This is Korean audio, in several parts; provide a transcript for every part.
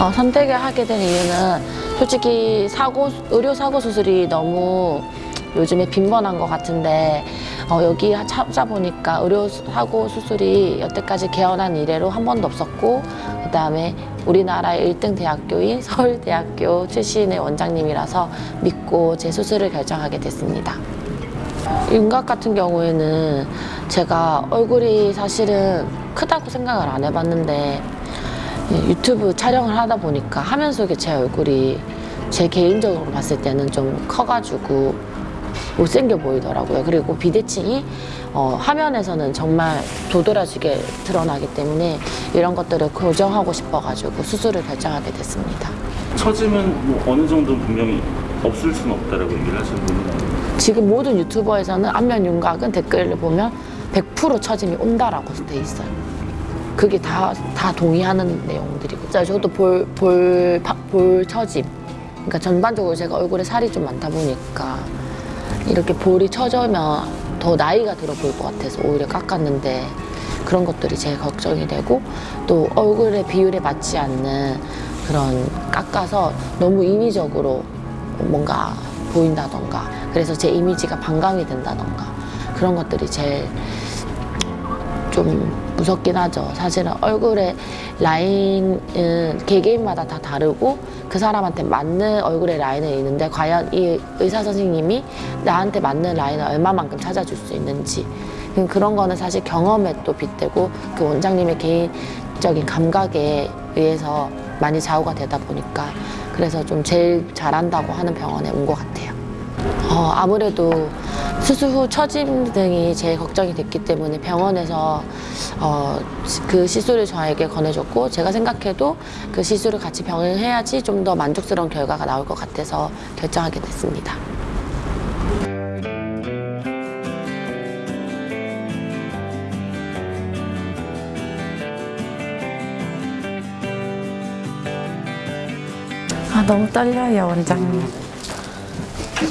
어, 선택을 하게 된 이유는 솔직히 사고 의료 사고 수술이 너무 요즘에 빈번한 것 같은데 어, 여기 찾아보니까 의료 사고 수술이 여태까지 개원한 이래로 한 번도 없었고 그 다음에 우리나라의 1등 대학교인 서울대학교 출신의 원장님이라서 믿고 제 수술을 결정하게 됐습니다. 윤곽 같은 경우에는 제가 얼굴이 사실은 크다고 생각을 안 해봤는데 예, 유튜브 촬영을 하다 보니까 화면 속에 제 얼굴이 제 개인적으로 봤을 때는 좀 커가지고 못생겨 보이더라고요. 그리고 비대칭이 어, 화면에서는 정말 도드라지게 드러나기 때문에 이런 것들을 교정하고 싶어가지고 수술을 결정하게 됐습니다. 처지면 뭐 어느 정도는 분명히 없을 수는 없다라고 얘기를 하시는 분이 많아요. 지금 모든 유튜버에서는 안면 윤곽은 댓글을 보면 100% 처짐이 온다라고 돼 있어요. 그게 다, 다 동의하는 내용들이고. 자, 저도 볼, 볼, 파- 볼 처짐. 그러니까 전반적으로 제가 얼굴에 살이 좀 많다 보니까 이렇게 볼이 처져면 더 나이가 들어 보일 것 같아서 오히려 깎았는데 그런 것들이 제일 걱정이 되고 또 얼굴의 비율에 맞지 않는 그런 깎아서 너무 인위적으로 뭔가 보인다던가 그래서 제 이미지가 반감이 된다던가 그런 것들이 제일 좀 무섭긴 하죠. 사실은 얼굴의 라인은 개개인마다 다 다르고 그 사람한테 맞는 얼굴의 라인은 있는데 과연 이 의사 선생님이 나한테 맞는 라인을 얼마만큼 찾아줄 수 있는지 음, 그런 거는 사실 경험에 또 빗대고 그 원장님의 개인적인 감각에 의해서 많이 좌우가 되다 보니까 그래서 좀 제일 잘한다고 하는 병원에 온 것 같아요. 어, 아무래도 수술 후 처짐 등이 제일 걱정이 됐기 때문에 병원에서 어, 시- 그 시술을 저에게 권해줬고 제가 생각해도 그 시술을 같이 병행해야지 좀 더 만족스러운 결과가 나올 것 같아서 결정하게 됐습니다. 아 너무 떨려요 원장님.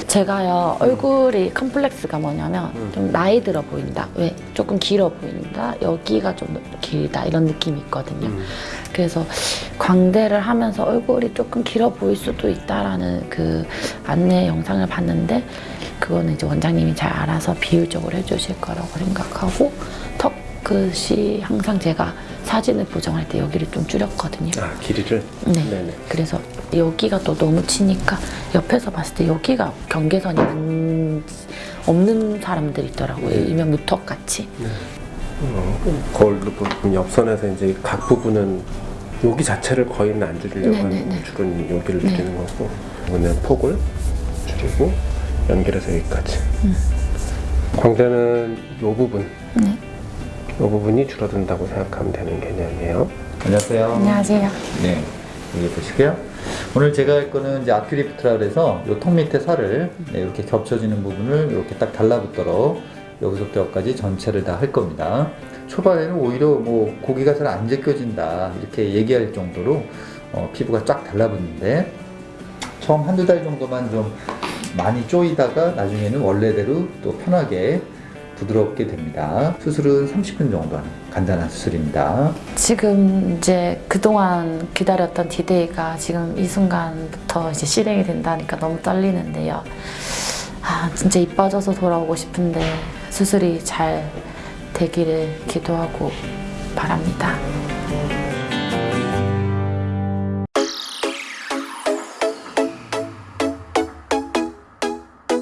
제가요 얼굴이 컴플렉스가 뭐냐면 좀 나이 들어 보인다. 왜 조금 길어 보인다. 여기가 좀 길다 이런 느낌이 있거든요. 그래서 광대를 하면서 얼굴이 조금 길어 보일 수도 있다라는 그 안내 영상을 봤는데 그거는 이제 원장님이 잘 알아서 비율적으로 해주실 거라고 생각하고 턱 끝이 항상 제가 사진을 보정할 때 여기를 좀 줄였거든요. 아 길이를? 네. 네네. 그래서 여기가 또 너무 치니까 옆에서 봤을 때 여기가 경계선이 안, 없는 사람들이 있더라고요. 일명 무턱 같이. 어, 거울로 보면 옆선에서 이제 각 부분은 여기 자체를 거의는 안 줄이려고 네네네. 하는 줄은 여기를 네. 줄이는 거고 이거는 폭을 줄이고 연결해서 여기까지 광대는 이 부분 네. 이 부분이 줄어든다고 생각하면 되는 개념이에요 안녕하세요. 안녕하세요. 네, 여기 보시고요. 오늘 제가 할 거는 이제 아큐리프트라 그래서 요턱 밑에 살을 네, 이렇게 겹쳐지는 부분을 이렇게 딱 달라붙도록 여기서부터 여기까지 전체를 다 할 겁니다. 초반에는 오히려 뭐 고기가 잘 안 제껴진다 이렇게 얘기할 정도로 어, 피부가 쫙 달라붙는데 처음 한두 달 정도만 좀 많이 쪼이다가 나중에는 원래대로 또 편하게 부드럽게 됩니다. 수술은 30분 정도 하는 간단한 수술입니다. 지금 이제 그동안 기다렸던 디데이가 지금 이 순간부터 이제 실행이 된다니까 너무 떨리는데요. 아, 진짜 이뻐져서 돌아오고 싶은데 수술이 잘 되기를 기도하고 바랍니다.